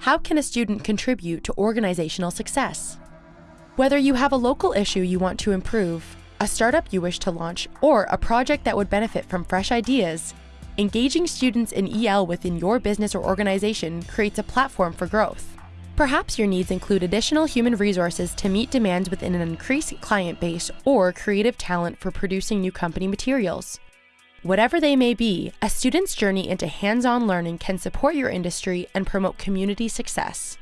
How can a student contribute to organizational success? Whether you have a local issue you want to improve, a startup you wish to launch, or a project that would benefit from fresh ideas, engaging students in EL within your business or organization creates a platform for growth. Perhaps your needs include additional human resources to meet demands within an increased client base or creative talent for producing new company materials. Whatever they may be, a student's journey into hands-on learning can support your industry and promote community success.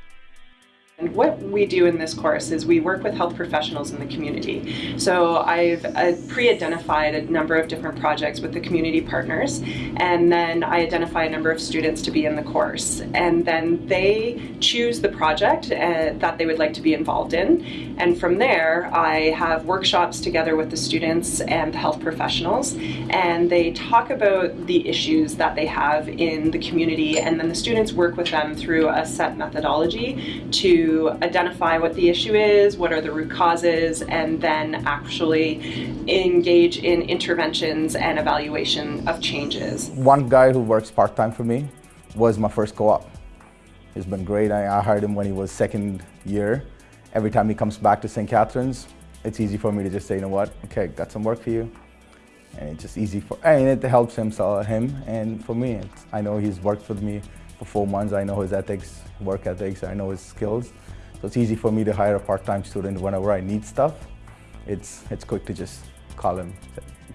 And what we do in this course is we work with health professionals in the community. So I've uh, pre-identified a number of different projects with the community partners and then I identify a number of students to be in the course. And then they choose the project uh, that they would like to be involved in. And from there I have workshops together with the students and the health professionals and they talk about the issues that they have in the community. And then the students work with them through a set methodology to identify what the issue is, what are the root causes, and then actually engage in interventions and evaluation of changes. One guy who works part-time for me was my first co-op. He's been great. I, hired him when he was second year. Every time he comes back to St. Catharines, it's easy for me to just say, you know what, okay, got some work for you. And it's just easy for, and it helps him, so him and for me. I know he's worked with me for four months. I know his ethics, work ethics, I know his skills. So it's easy for me to hire a part-time student whenever I need stuff. It's, it's quick to just call him,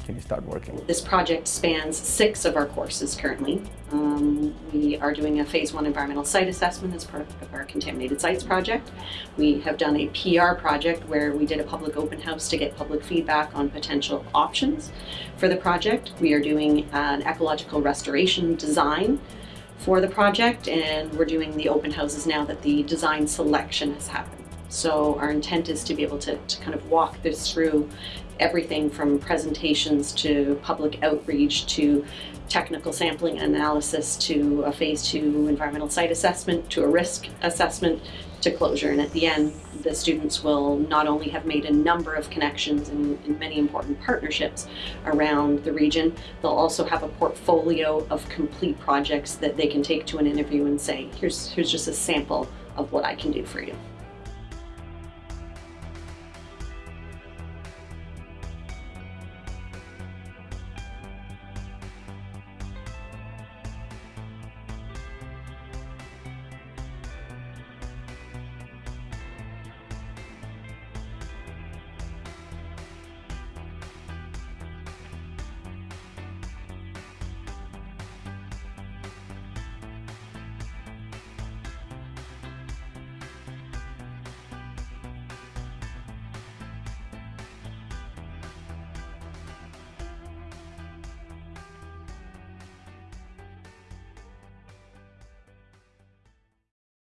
can you start working? This project spans six of our courses currently. Um, we are doing a phase one environmental site assessment as part of our contaminated sites project. We have done a PR project where we did a public open house to get public feedback on potential options for the project. We are doing an ecological restoration design for the project and we're doing the open houses now that the design selection has happened. So our intent is to be able to, to kind of walk this through everything from presentations to public outreach to technical sampling and analysis to a phase two environmental site assessment to a risk assessment to closure. And at the end, the students will not only have made a number of connections and, and, many important partnerships around the region, they'll also have a portfolio of complete projects that they can take to an interview and say, here's, here's just a sample of what I can do for you.